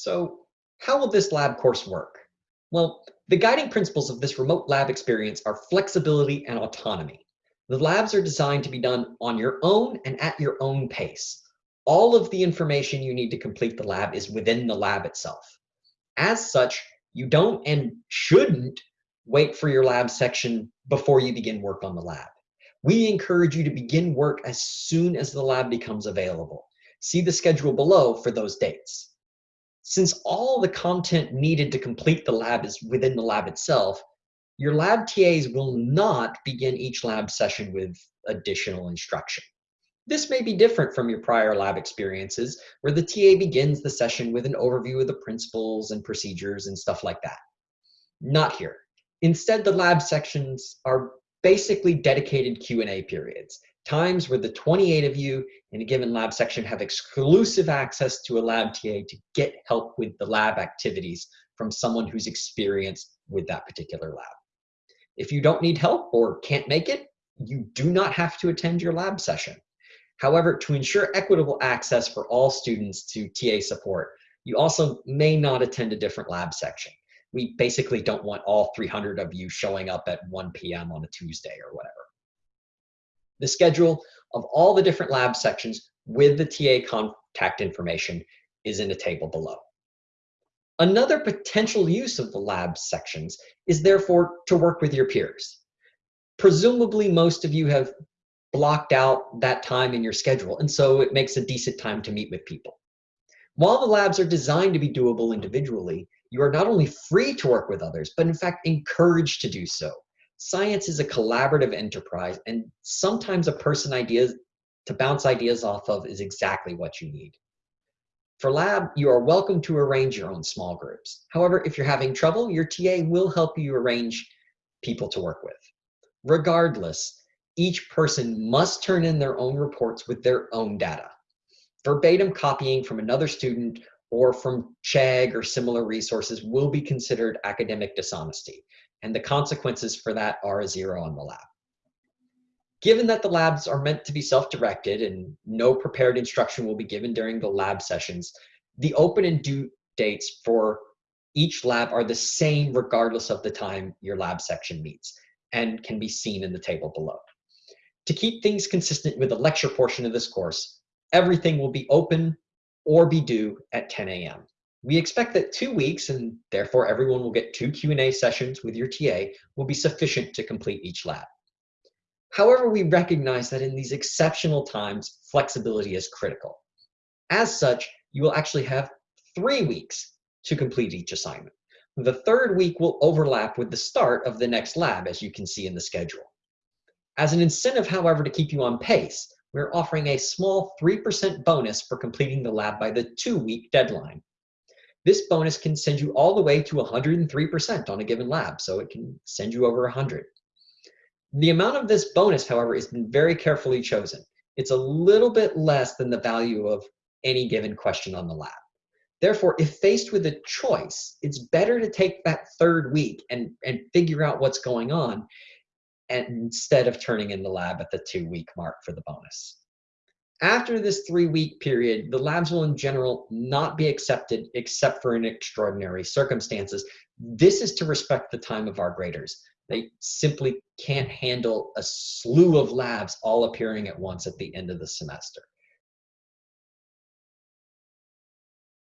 So how will this lab course work? Well, the guiding principles of this remote lab experience are flexibility and autonomy. The labs are designed to be done on your own and at your own pace. All of the information you need to complete the lab is within the lab itself. As such, you don't and shouldn't wait for your lab section before you begin work on the lab. We encourage you to begin work as soon as the lab becomes available. See the schedule below for those dates. Since all the content needed to complete the lab is within the lab itself, your lab TAs will not begin each lab session with additional instruction. This may be different from your prior lab experiences, where the TA begins the session with an overview of the principles and procedures and stuff like that. Not here. Instead, the lab sections are basically dedicated Q&A periods, times where the 28 of you in a given lab section have exclusive access to a lab TA to get help with the lab activities from someone who's experienced with that particular lab. If you don't need help or can't make it, you do not have to attend your lab session. However, to ensure equitable access for all students to TA support, you also may not attend a different lab section. We basically don't want all 300 of you showing up at 1 p.m. on a Tuesday or whatever. The schedule of all the different lab sections with the TA contact information is in a table below. Another potential use of the lab sections is therefore to work with your peers. Presumably most of you have blocked out that time in your schedule, and so it makes a decent time to meet with people. While the labs are designed to be doable individually, you are not only free to work with others, but in fact encouraged to do so. Science is a collaborative enterprise, and sometimes a person ideas to bounce ideas off of is exactly what you need. For lab, you are welcome to arrange your own small groups. However, if you're having trouble, your TA will help you arrange people to work with. Regardless, each person must turn in their own reports with their own data. Verbatim copying from another student or from Chegg or similar resources will be considered academic dishonesty, and the consequences for that are a zero on the lab. Given that the labs are meant to be self-directed and no prepared instruction will be given during the lab sessions, the open and due dates for each lab are the same regardless of the time your lab section meets and can be seen in the table below. To keep things consistent with the lecture portion of this course, everything will be open or be due at 10 a.m. We expect that two weeks, and therefore everyone will get two Q&A sessions with your TA, will be sufficient to complete each lab. However, we recognize that in these exceptional times, flexibility is critical. As such, you will actually have three weeks to complete each assignment. The third week will overlap with the start of the next lab, as you can see in the schedule. As an incentive, however, to keep you on pace, we're offering a small 3% bonus for completing the lab by the two-week deadline. This bonus can send you all the way to 103% on a given lab, so it can send you over 100. The amount of this bonus, however, has been very carefully chosen. It's a little bit less than the value of any given question on the lab. Therefore, if faced with a choice, it's better to take that third week and, and figure out what's going on instead of turning in the lab at the two week mark for the bonus. After this three week period, the labs will in general not be accepted except for in extraordinary circumstances. This is to respect the time of our graders. They simply can't handle a slew of labs all appearing at once at the end of the semester.